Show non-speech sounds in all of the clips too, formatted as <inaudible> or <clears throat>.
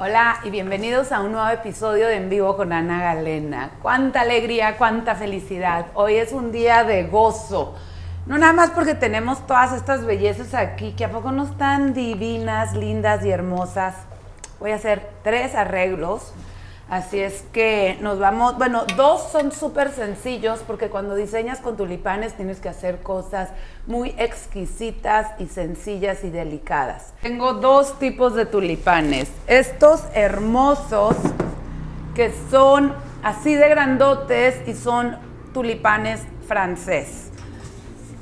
Hola y bienvenidos a un nuevo episodio de En Vivo con Ana Galena. Cuánta alegría, cuánta felicidad. Hoy es un día de gozo. No nada más porque tenemos todas estas bellezas aquí, que a poco no están divinas, lindas y hermosas. Voy a hacer tres arreglos Así es que nos vamos, bueno, dos son súper sencillos porque cuando diseñas con tulipanes tienes que hacer cosas muy exquisitas y sencillas y delicadas. Tengo dos tipos de tulipanes. Estos hermosos que son así de grandotes y son tulipanes francés.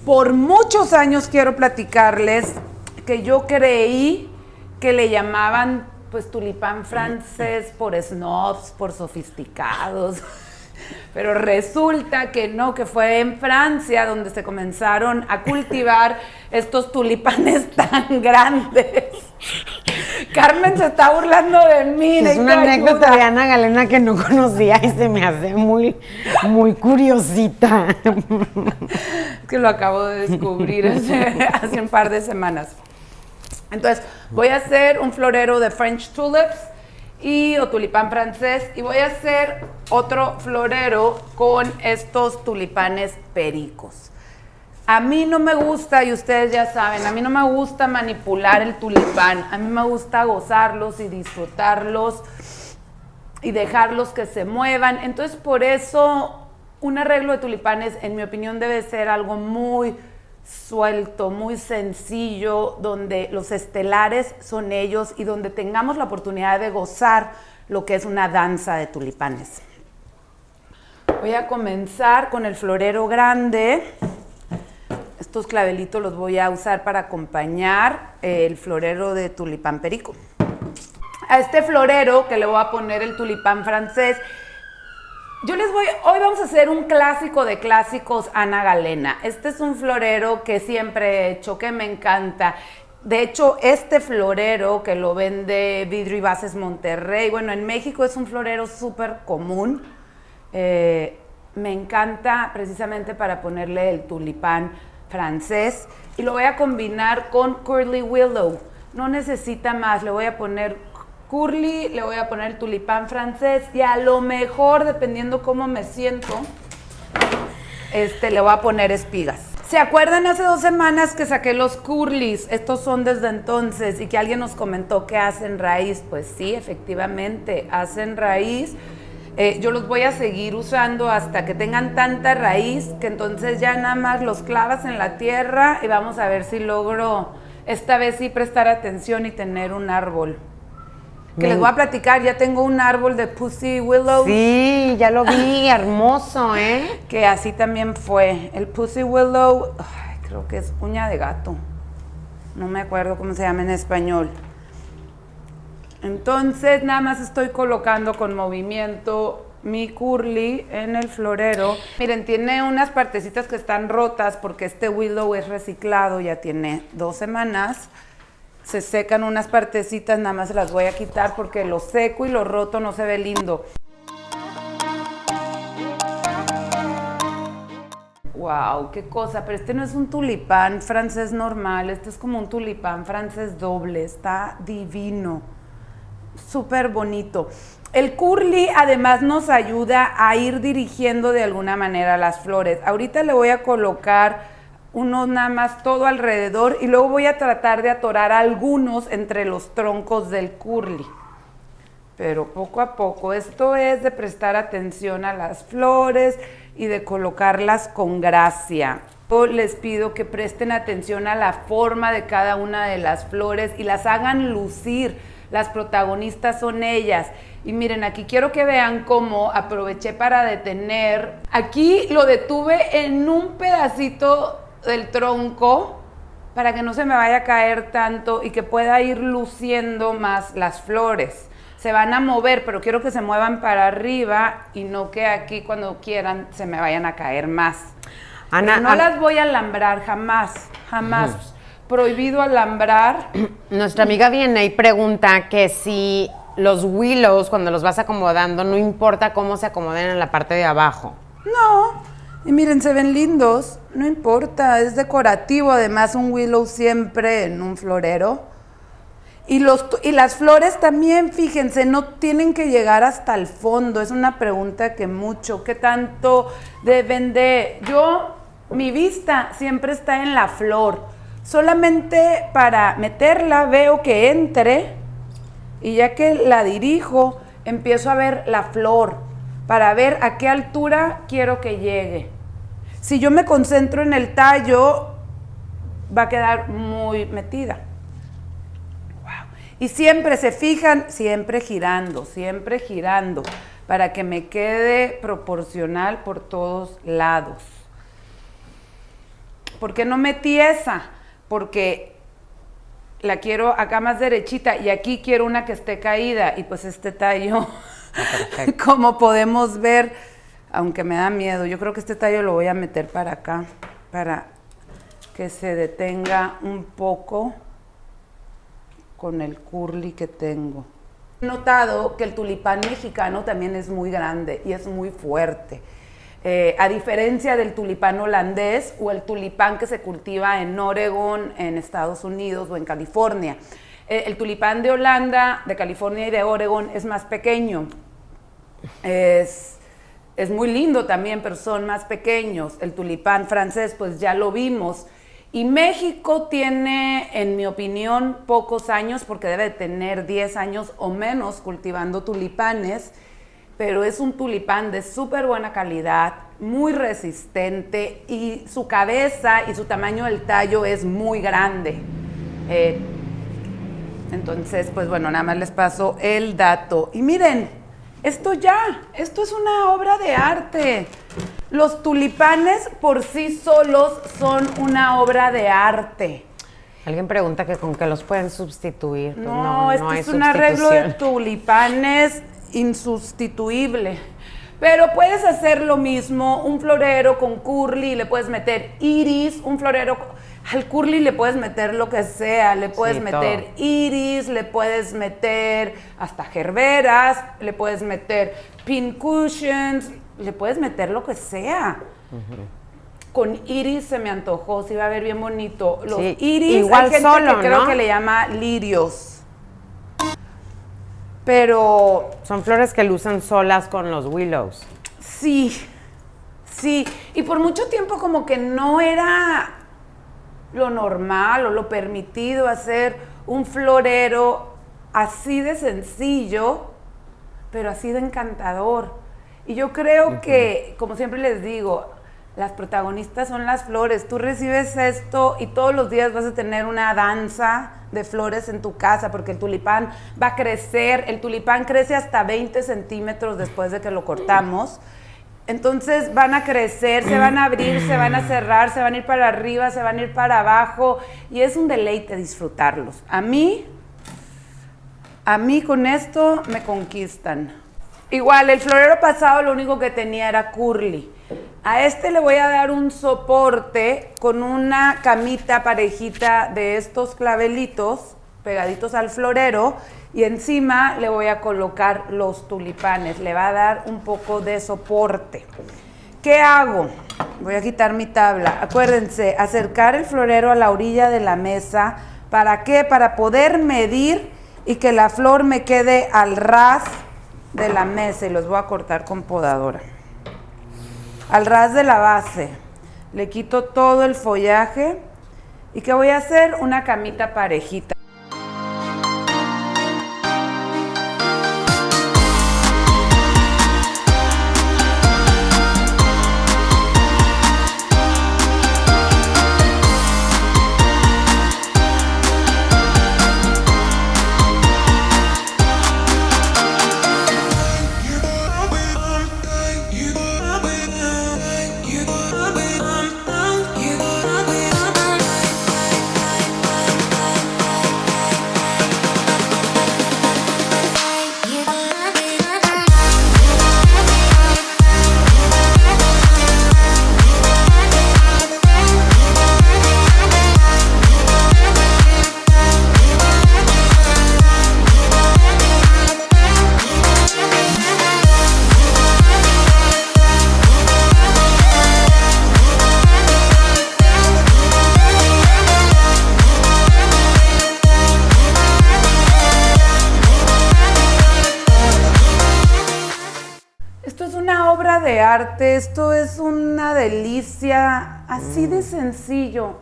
Por muchos años quiero platicarles que yo creí que le llamaban pues tulipán francés por snobs, por sofisticados. <laughs> Pero resulta que no, que fue en Francia donde se comenzaron a cultivar estos tulipanes <laughs> tan grandes. Carmen se está burlando de mí. Es una anécdota de Ana Galena que no conocía y se me hace muy, muy curiosita. Es que lo acabo de descubrir hace <laughs> un par de semanas. Entonces, voy a hacer un florero de French tulips y o tulipán francés y voy a hacer otro florero con estos tulipanes pericos. A mí no me gusta, y ustedes ya saben, a mí no me gusta manipular el tulipán, a mí me gusta gozarlos y disfrutarlos y dejarlos que se muevan. Entonces, por eso, un arreglo de tulipanes, en mi opinión, debe ser algo muy suelto, muy sencillo, donde los estelares son ellos y donde tengamos la oportunidad de gozar lo que es una danza de tulipanes. Voy a comenzar con el florero grande. Estos clavelitos los voy a usar para acompañar el florero de tulipán perico. A este florero que le voy a poner el tulipán francés, yo les voy, hoy vamos a hacer un clásico de clásicos, Ana Galena. Este es un florero que siempre he hecho, que me encanta. De hecho, este florero que lo vende Vidrio y Bases Monterrey, bueno, en México es un florero súper común. Eh, me encanta precisamente para ponerle el tulipán francés y lo voy a combinar con Curly Willow. No necesita más, le voy a poner curly, le voy a poner tulipán francés y a lo mejor, dependiendo cómo me siento, este, le voy a poner espigas. ¿Se acuerdan hace dos semanas que saqué los curlis? Estos son desde entonces y que alguien nos comentó que hacen raíz. Pues sí, efectivamente, hacen raíz. Eh, yo los voy a seguir usando hasta que tengan tanta raíz que entonces ya nada más los clavas en la tierra y vamos a ver si logro esta vez sí prestar atención y tener un árbol que les voy a platicar, ya tengo un árbol de Pussy Willow. Sí, ya lo vi, <laughs> hermoso, ¿eh? Que así también fue. El Pussy Willow, creo que es uña de gato. No me acuerdo cómo se llama en español. Entonces, nada más estoy colocando con movimiento mi curly en el florero. Miren, tiene unas partecitas que están rotas porque este willow es reciclado, ya tiene dos semanas se secan unas partecitas, nada más las voy a quitar porque lo seco y lo roto no se ve lindo. Wow, qué cosa, pero este no es un tulipán francés normal, este es como un tulipán francés doble, está divino, súper bonito. El curly además nos ayuda a ir dirigiendo de alguna manera las flores. Ahorita le voy a colocar uno nada más todo alrededor y luego voy a tratar de atorar algunos entre los troncos del curly. Pero poco a poco, esto es de prestar atención a las flores y de colocarlas con gracia. Yo les pido que presten atención a la forma de cada una de las flores y las hagan lucir. Las protagonistas son ellas. Y miren, aquí quiero que vean cómo aproveché para detener. Aquí lo detuve en un pedacito del tronco para que no se me vaya a caer tanto y que pueda ir luciendo más las flores. Se van a mover, pero quiero que se muevan para arriba y no que aquí cuando quieran se me vayan a caer más. Ana, no las voy a alambrar jamás, jamás. Prohibido alambrar. <clears throat> Nuestra amiga viene y pregunta que si los willows, cuando los vas acomodando, no importa cómo se acomoden en la parte de abajo. No, y miren, se ven lindos, no importa, es decorativo, además un willow siempre en un florero. Y, los, y las flores también, fíjense, no tienen que llegar hasta el fondo. Es una pregunta que mucho, ¿qué tanto deben de...? Yo, mi vista siempre está en la flor. Solamente para meterla veo que entre y ya que la dirijo, empiezo a ver la flor para ver a qué altura quiero que llegue. Si yo me concentro en el tallo, va a quedar muy metida. Y siempre se fijan, siempre girando, siempre girando, para que me quede proporcional por todos lados. ¿Por qué no metí esa? Porque la quiero acá más derechita y aquí quiero una que esté caída y pues este tallo, <laughs> como podemos ver, aunque me da miedo, yo creo que este tallo lo voy a meter para acá, para que se detenga un poco con el curly que tengo. He notado que el tulipán mexicano también es muy grande y es muy fuerte. Eh, a diferencia del tulipán holandés o el tulipán que se cultiva en Oregon, en Estados Unidos o en California. Eh, el tulipán de Holanda, de California y de Oregon es más pequeño. Es muy lindo también, pero son más pequeños. El tulipán francés, pues ya lo vimos, y México tiene, en mi opinión, pocos años, porque debe tener 10 años o menos cultivando tulipanes, pero es un tulipán de súper buena calidad, muy resistente y su cabeza y su tamaño del tallo es muy grande. Eh, entonces, pues bueno, nada más les paso el dato. Y miren, esto ya, esto es una obra de arte. Los tulipanes por sí solos son una obra de arte. Alguien pregunta que con qué los pueden sustituir. Pues no, esto es un arreglo de tulipanes insustituible. Pero puedes hacer lo mismo, un florero con curly, le puedes meter iris, un florero al curly le puedes meter lo que sea, le puedes meter iris, le puedes meter hasta gerberas, le puedes meter pin cushions, le puedes meter lo que sea. Con iris se me antojó, se iba a ver bien bonito. Los iris, igual hay gente que creo que le llama lirios. Pero. Son flores que lucen solas con los willows. Sí, sí. Y por mucho tiempo, como que no era lo normal o lo permitido hacer un florero así de sencillo, pero así de encantador. Y yo creo que, como siempre les digo, las protagonistas son las flores. Tú recibes esto y todos los días vas a tener una danza de flores en tu casa porque el tulipán va a crecer. El tulipán crece hasta 20 centímetros después de que lo cortamos. Entonces van a crecer, se van a abrir, se van a cerrar, se van a ir para arriba, se van a ir para abajo y es un deleite disfrutarlos. A mí, a mí con esto me conquistan. Igual, el florero pasado lo único que tenía era curly. A este le voy a dar un soporte con una camita parejita de estos clavelitos pegaditos al florero y encima le voy a colocar los tulipanes. Le va a dar un poco de soporte. ¿Qué hago? Voy a quitar mi tabla. Acuérdense, acercar el florero a la orilla de la mesa. ¿Para qué? Para poder medir y que la flor me quede al ras de la mesa y los voy a cortar con podadora. Al ras de la base le quito todo el follaje y que voy a hacer una camita parejita. De arte, esto es una delicia, así de sencillo.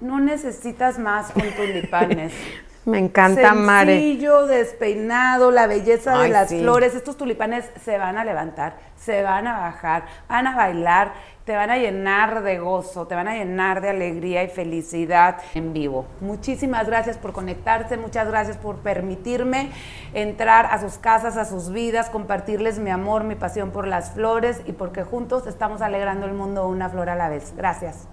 No necesitas más con tulipanes. <laughs> Me encanta, Mare. Sencillo, despeinado, la belleza de las sí. flores. Estos tulipanes se van a levantar, se van a bajar, van a bailar, te van a llenar de gozo, te van a llenar de alegría y felicidad en vivo. Muchísimas gracias por conectarse, muchas gracias por permitirme entrar a sus casas, a sus vidas, compartirles mi amor, mi pasión por las flores y porque juntos estamos alegrando el mundo una flor a la vez. Gracias.